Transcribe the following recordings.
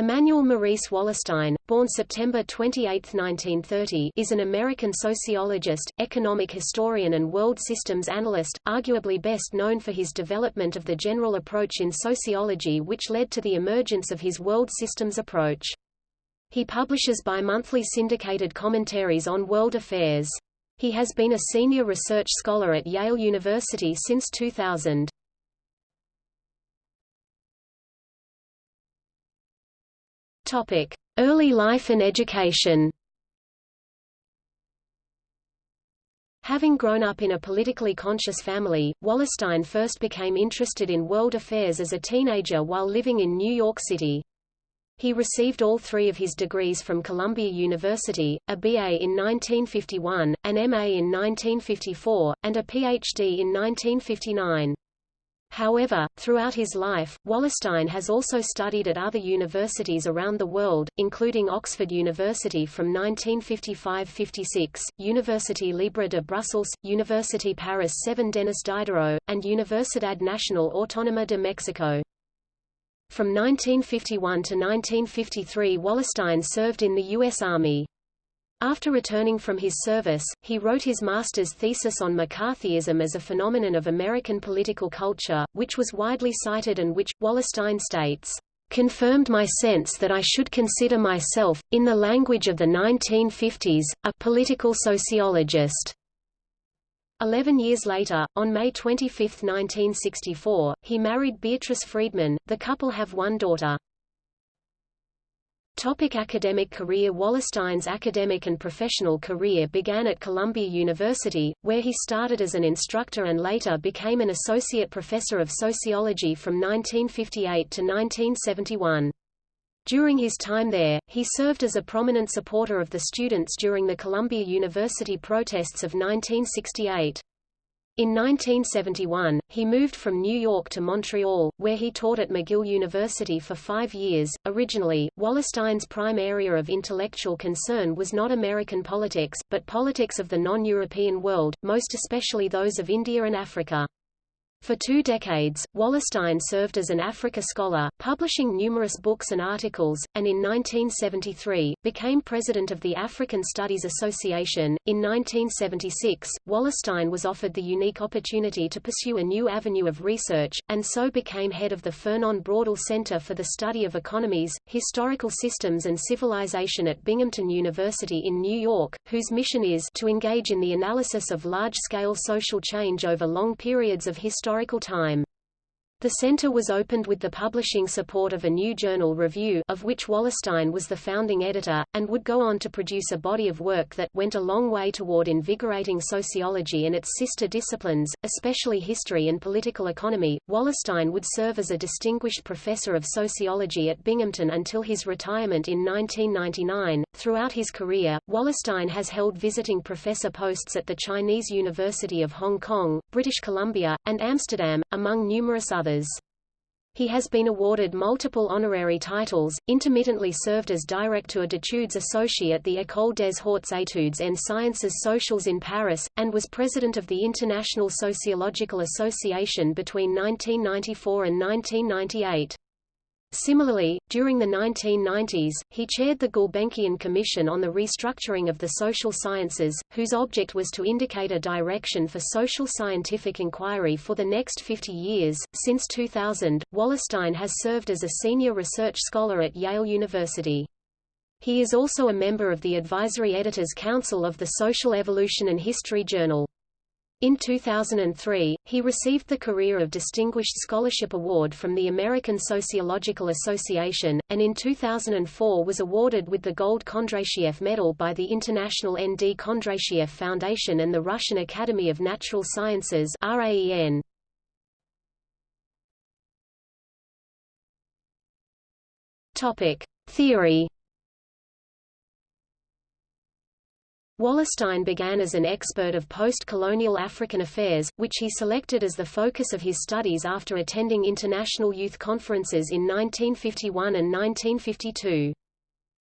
Immanuel Maurice Wallerstein, born September 28, 1930, is an American sociologist, economic historian and world systems analyst, arguably best known for his development of the general approach in sociology which led to the emergence of his world systems approach. He publishes bi-monthly syndicated commentaries on world affairs. He has been a senior research scholar at Yale University since 2000. Topic: Early life and education. Having grown up in a politically conscious family, Wallerstein first became interested in world affairs as a teenager while living in New York City. He received all three of his degrees from Columbia University, a BA in 1951, an MA in 1954, and a PhD in 1959. However, throughout his life, Wallerstein has also studied at other universities around the world, including Oxford University from 1955–56, Université Libre de Bruxelles, Université Paris 7 Denis Diderot, and Universidad Nacional Autónoma de Mexico. From 1951 to 1953 Wallerstein served in the U.S. Army. After returning from his service, he wrote his master's thesis on McCarthyism as a phenomenon of American political culture, which was widely cited and which, Wallerstein states, confirmed my sense that I should consider myself, in the language of the 1950s, a political sociologist. Eleven years later, on May 25, 1964, he married Beatrice Friedman. The couple have one daughter. Topic academic career Wallerstein's academic and professional career began at Columbia University, where he started as an instructor and later became an associate professor of sociology from 1958 to 1971. During his time there, he served as a prominent supporter of the students during the Columbia University protests of 1968. In 1971, he moved from New York to Montreal, where he taught at McGill University for five years. Originally, Wallerstein's prime area of intellectual concern was not American politics, but politics of the non-European world, most especially those of India and Africa. For two decades, Wallerstein served as an Africa scholar, publishing numerous books and articles, and in 1973, became president of the African Studies Association. In 1976, Wallerstein was offered the unique opportunity to pursue a new avenue of research, and so became head of the Fernand Braudel Center for the Study of Economies, Historical Systems and Civilization at Binghamton University in New York, whose mission is to engage in the analysis of large-scale social change over long periods of history historical time. The center was opened with the publishing support of a new journal review of which Wallerstein was the founding editor, and would go on to produce a body of work that went a long way toward invigorating sociology and its sister disciplines, especially history and political economy. Wallerstein would serve as a distinguished professor of sociology at Binghamton until his retirement in 1999. Throughout his career, Wallerstein has held visiting professor posts at the Chinese University of Hong Kong, British Columbia, and Amsterdam, among numerous others others. He has been awarded multiple honorary titles, intermittently served as Directeur d'études associé at the École des Hautes Études en Sciences Sociales in Paris, and was president of the International Sociological Association between 1994 and 1998. Similarly, during the 1990s, he chaired the Gulbenkian Commission on the Restructuring of the Social Sciences, whose object was to indicate a direction for social scientific inquiry for the next 50 years. Since 2000, Wallerstein has served as a senior research scholar at Yale University. He is also a member of the Advisory Editors Council of the Social Evolution and History Journal. In 2003, he received the Career of Distinguished Scholarship Award from the American Sociological Association, and in 2004 was awarded with the Gold Kondratiev Medal by the International N.D. Kondratiev Foundation and the Russian Academy of Natural Sciences RAEN. Topic: Theory Wallerstein began as an expert of post-colonial African affairs, which he selected as the focus of his studies after attending international youth conferences in 1951 and 1952.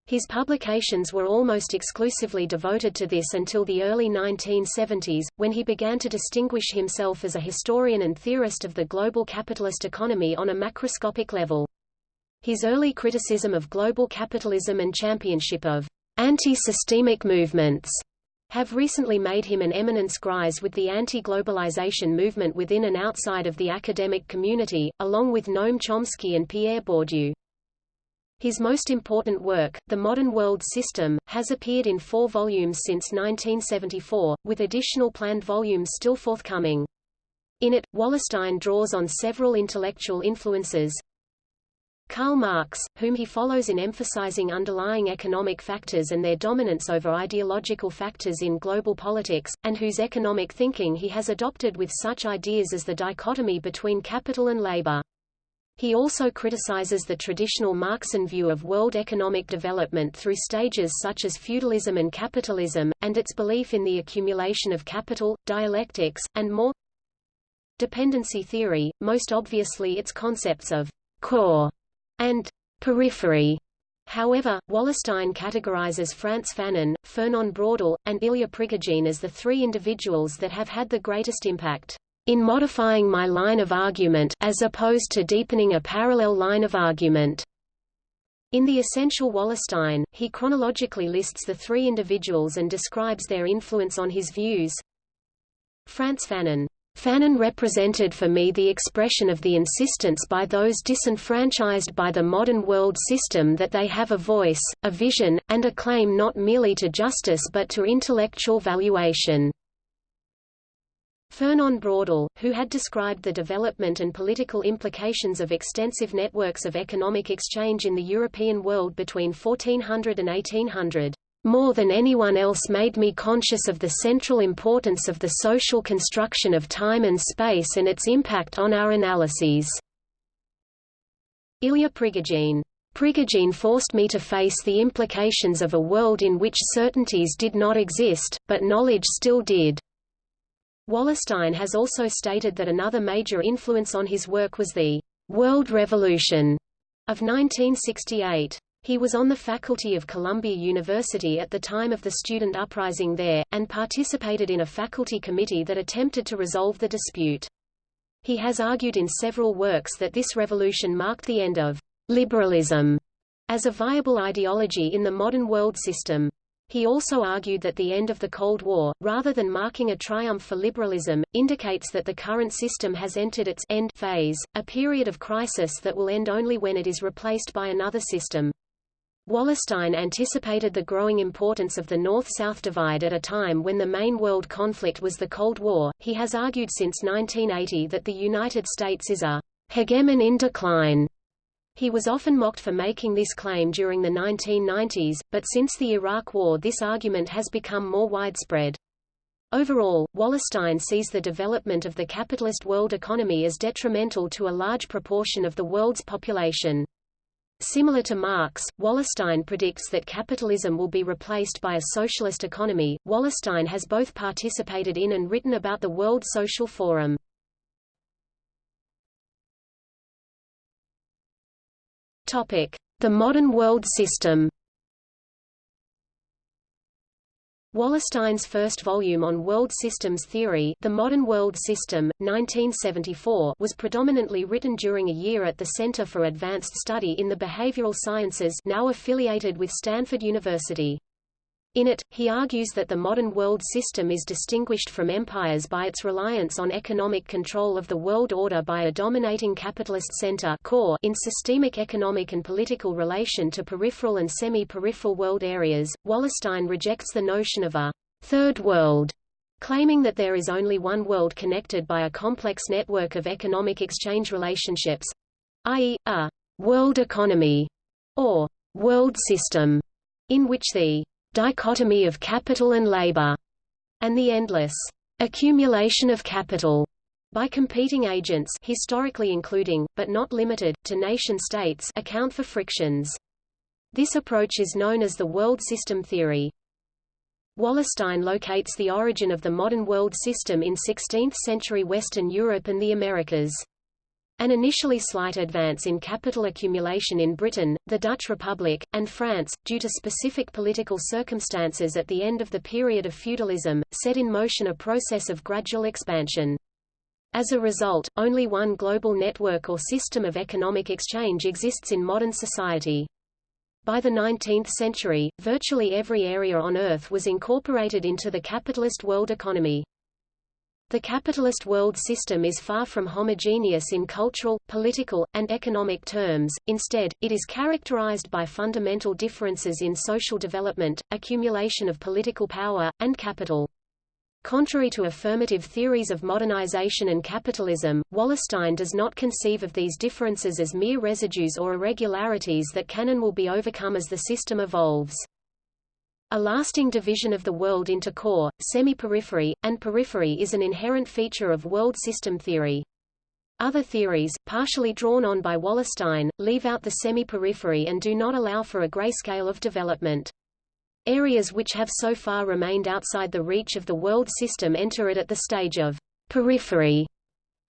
His publications were almost exclusively devoted to this until the early 1970s, when he began to distinguish himself as a historian and theorist of the global capitalist economy on a macroscopic level. His early criticism of global capitalism and championship of anti-systemic movements have recently made him an eminence grise with the anti-globalization movement within and outside of the academic community, along with Noam Chomsky and Pierre Bourdieu. His most important work, The Modern World System, has appeared in four volumes since 1974, with additional planned volumes still forthcoming. In it, Wallerstein draws on several intellectual influences, Karl Marx, whom he follows in emphasizing underlying economic factors and their dominance over ideological factors in global politics, and whose economic thinking he has adopted with such ideas as the dichotomy between capital and labor. He also criticizes the traditional Marxian view of world economic development through stages such as feudalism and capitalism, and its belief in the accumulation of capital, dialectics, and more dependency theory, most obviously its concepts of core and periphery. However, Wallerstein categorizes Frantz Fanon, Fernand Braudel, and Ilya Prigogine as the three individuals that have had the greatest impact in modifying my line of argument as opposed to deepening a parallel line of argument. In The Essential Wallerstein, he chronologically lists the three individuals and describes their influence on his views. Frantz Fanon Fanon represented for me the expression of the insistence by those disenfranchised by the modern world system that they have a voice, a vision, and a claim not merely to justice but to intellectual valuation. Fernand Braudel, who had described the development and political implications of extensive networks of economic exchange in the European world between 1400 and 1800 more than anyone else made me conscious of the central importance of the social construction of time and space and its impact on our analyses. Ilya Prigogine. Prigogine forced me to face the implications of a world in which certainties did not exist, but knowledge still did. Wallerstein has also stated that another major influence on his work was the «world revolution» of 1968. He was on the faculty of Columbia University at the time of the student uprising there, and participated in a faculty committee that attempted to resolve the dispute. He has argued in several works that this revolution marked the end of liberalism as a viable ideology in the modern world system. He also argued that the end of the Cold War, rather than marking a triumph for liberalism, indicates that the current system has entered its end phase, a period of crisis that will end only when it is replaced by another system. Wallerstein anticipated the growing importance of the North-South divide at a time when the main world conflict was the Cold War. He has argued since 1980 that the United States is a hegemon in decline. He was often mocked for making this claim during the 1990s, but since the Iraq War this argument has become more widespread. Overall, Wallerstein sees the development of the capitalist world economy as detrimental to a large proportion of the world's population. Similar to Marx, Wallerstein predicts that capitalism will be replaced by a socialist economy. Wallerstein has both participated in and written about the World Social Forum. Topic: The modern world system. Wallerstein's first volume on world systems theory The Modern World System, 1974 was predominantly written during a year at the Center for Advanced Study in the Behavioral Sciences now affiliated with Stanford University. In it, he argues that the modern world system is distinguished from empires by its reliance on economic control of the world order by a dominating capitalist center core in systemic economic and political relation to peripheral and semi-peripheral world areas. Wallerstein rejects the notion of a third world, claiming that there is only one world connected by a complex network of economic exchange relationships, i.e., a world economy or world system, in which the dichotomy of capital and labor, and the endless accumulation of capital by competing agents historically including, but not limited, to nation-states account for frictions. This approach is known as the world system theory. Wallerstein locates the origin of the modern world system in 16th-century Western Europe and the Americas. An initially slight advance in capital accumulation in Britain, the Dutch Republic, and France, due to specific political circumstances at the end of the period of feudalism, set in motion a process of gradual expansion. As a result, only one global network or system of economic exchange exists in modern society. By the 19th century, virtually every area on Earth was incorporated into the capitalist world economy. The capitalist world system is far from homogeneous in cultural, political, and economic terms, instead, it is characterized by fundamental differences in social development, accumulation of political power, and capital. Contrary to affirmative theories of modernization and capitalism, Wallerstein does not conceive of these differences as mere residues or irregularities that can and will be overcome as the system evolves. A lasting division of the world into core, semi-periphery, and periphery is an inherent feature of world system theory. Other theories, partially drawn on by Wallerstein, leave out the semi-periphery and do not allow for a grayscale of development. Areas which have so far remained outside the reach of the world system enter it at the stage of periphery.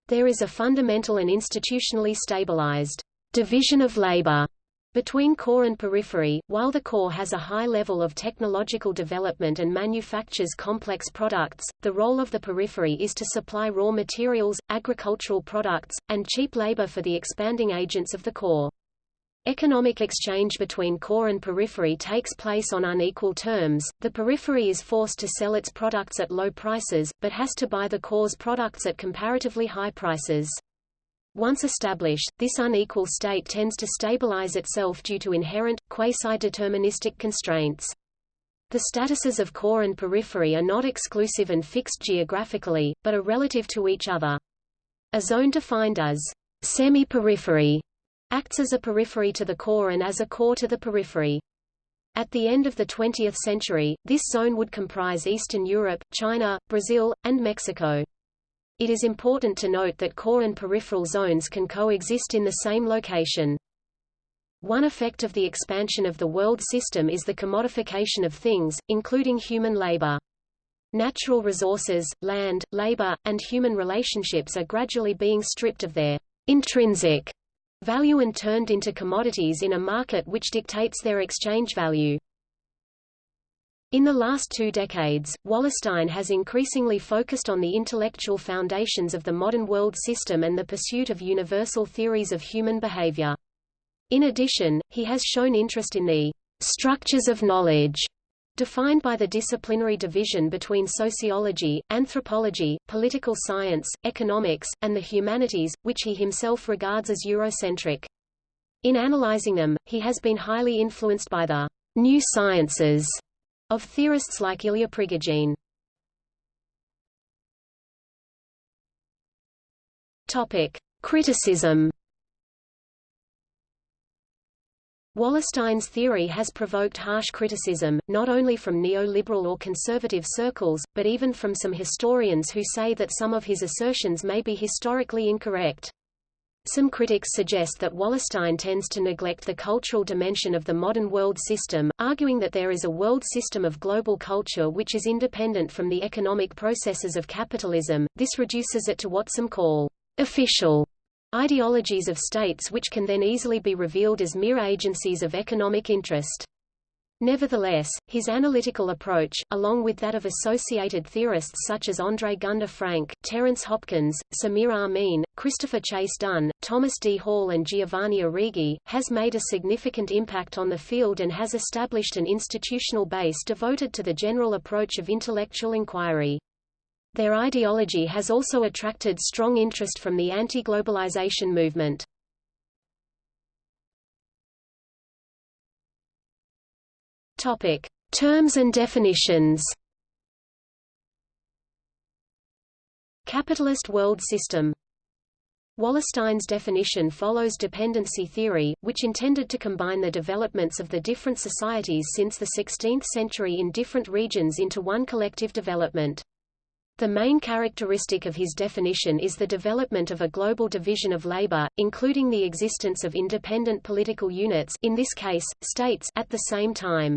There is a fundamental and institutionally stabilized division of labor between core and periphery, while the core has a high level of technological development and manufactures complex products, the role of the periphery is to supply raw materials, agricultural products, and cheap labor for the expanding agents of the core. Economic exchange between core and periphery takes place on unequal terms. The periphery is forced to sell its products at low prices, but has to buy the core's products at comparatively high prices. Once established, this unequal state tends to stabilize itself due to inherent, quasi-deterministic constraints. The statuses of core and periphery are not exclusive and fixed geographically, but are relative to each other. A zone defined as semi-periphery acts as a periphery to the core and as a core to the periphery. At the end of the 20th century, this zone would comprise Eastern Europe, China, Brazil, and Mexico. It is important to note that core and peripheral zones can coexist in the same location. One effect of the expansion of the world system is the commodification of things, including human labor. Natural resources, land, labor, and human relationships are gradually being stripped of their intrinsic value and turned into commodities in a market which dictates their exchange value. In the last two decades, Wallerstein has increasingly focused on the intellectual foundations of the modern world system and the pursuit of universal theories of human behavior. In addition, he has shown interest in the structures of knowledge defined by the disciplinary division between sociology, anthropology, political science, economics, and the humanities, which he himself regards as Eurocentric. In analyzing them, he has been highly influenced by the new sciences of theorists like Ilya Prigogine. Topic: Criticism Wallerstein's theory has provoked harsh criticism, not only from neoliberal or conservative circles, but even from some historians who say that some of his assertions may be historically incorrect. Some critics suggest that Wallerstein tends to neglect the cultural dimension of the modern world system, arguing that there is a world system of global culture which is independent from the economic processes of capitalism. This reduces it to what some call official ideologies of states which can then easily be revealed as mere agencies of economic interest. Nevertheless, his analytical approach, along with that of associated theorists such as André Gunder Frank, Terence Hopkins, Samir Amin, Christopher Chase Dunn, Thomas D. Hall and Giovanni Arrighi, has made a significant impact on the field and has established an institutional base devoted to the general approach of intellectual inquiry. Their ideology has also attracted strong interest from the anti-globalization movement. Topic: Terms and definitions. Capitalist world system Wallerstein's definition follows dependency theory, which intended to combine the developments of the different societies since the 16th century in different regions into one collective development. The main characteristic of his definition is the development of a global division of labor, including the existence of independent political units in this case, states at the same time.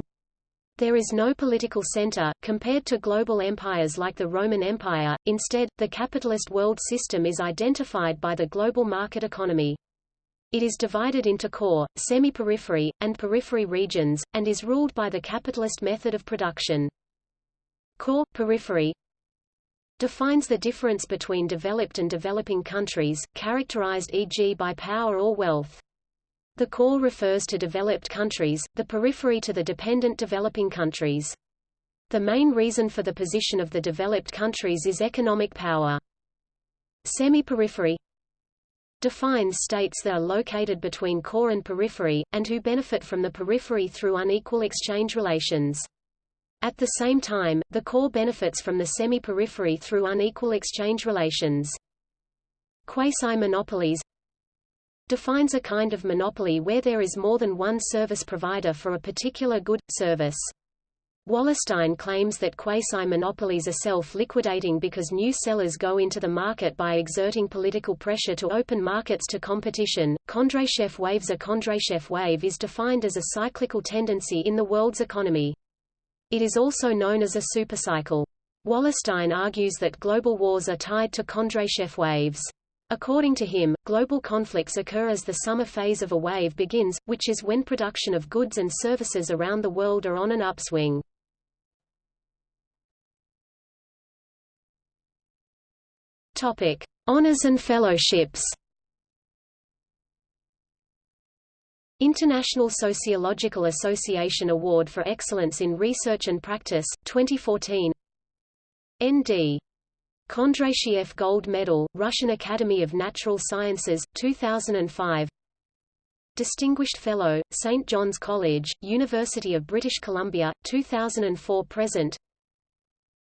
There is no political center, compared to global empires like the Roman Empire, instead, the capitalist world system is identified by the global market economy. It is divided into core, semi-periphery, and periphery regions, and is ruled by the capitalist method of production. Core, periphery, defines the difference between developed and developing countries, characterized e.g. by power or wealth. The core refers to developed countries, the periphery to the dependent developing countries. The main reason for the position of the developed countries is economic power. Semi-periphery defines states that are located between core and periphery, and who benefit from the periphery through unequal exchange relations. At the same time, the core benefits from the semi-periphery through unequal exchange relations. Quasi-monopolies defines a kind of monopoly where there is more than one service provider for a particular good, service. Wallerstein claims that quasi-monopolies are self-liquidating because new sellers go into the market by exerting political pressure to open markets to competition. Kondratiev waves A Kondratiev wave is defined as a cyclical tendency in the world's economy. It is also known as a supercycle. Wallerstein argues that global wars are tied to Kondratiev waves. According to him, global conflicts occur as the summer phase of a wave begins, which is when production of goods and services around the world are on an upswing. Topic: Honors and fellowships. International Sociological Association Award for Excellence in Research and Practice, 2014 N.D. Kondratiev Gold Medal, Russian Academy of Natural Sciences, 2005 Distinguished Fellow, St. John's College, University of British Columbia, 2004–present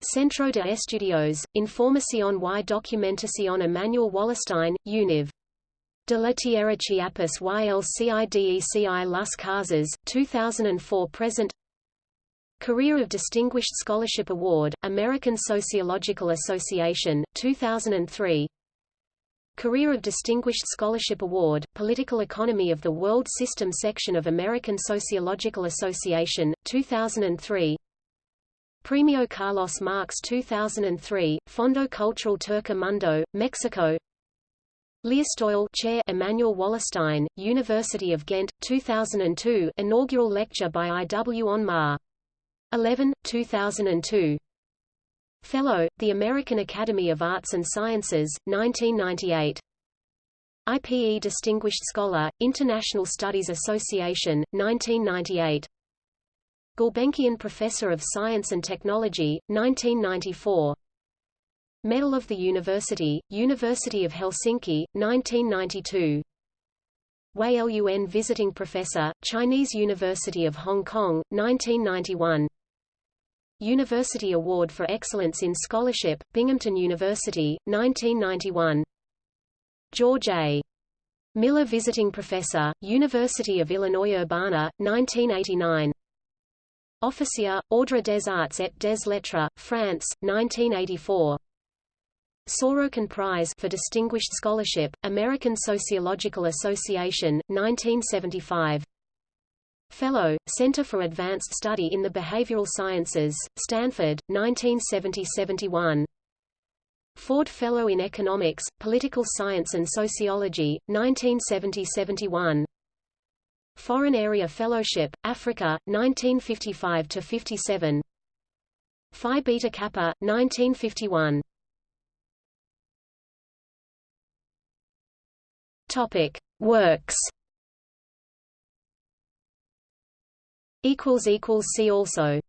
Centro de Estudios, Información y Documentación Immanuel Wallerstein, Univ. De la Tierra Chiapas y el CIDECI Las Casas, 2004–present Career of Distinguished Scholarship Award, American Sociological Association, 2003 Career of Distinguished Scholarship Award, Political Economy of the World System Section of American Sociological Association, 2003 Premio Carlos Marx 2003, Fondo Cultural Tercer Mundo, Mexico Leerstoel Chair Immanuel Wallerstein, University of Ghent, 2002 Inaugural lecture by I. W. on Ma. 11, 2002 Fellow, the American Academy of Arts and Sciences, 1998 IPE Distinguished Scholar, International Studies Association, 1998 Gulbenkian Professor of Science and Technology, 1994 Medal of the University, University of Helsinki, 1992 Wei Lun Visiting Professor, Chinese University of Hong Kong, 1991 University Award for Excellence in Scholarship, Binghamton University, 1991 George A. Miller Visiting Professor, University of Illinois Urbana, 1989 Officier, Ordre des Arts et des Lettres, France, 1984. Sorokin Prize for Distinguished Scholarship, American Sociological Association, 1975. Fellow, Center for Advanced Study in the Behavioral Sciences, Stanford, 1970–71. Ford Fellow in Economics, Political Science and Sociology, 1970–71. Foreign Area Fellowship, Africa, 1955–57 Phi Beta Kappa, 1951 Topic. Works See also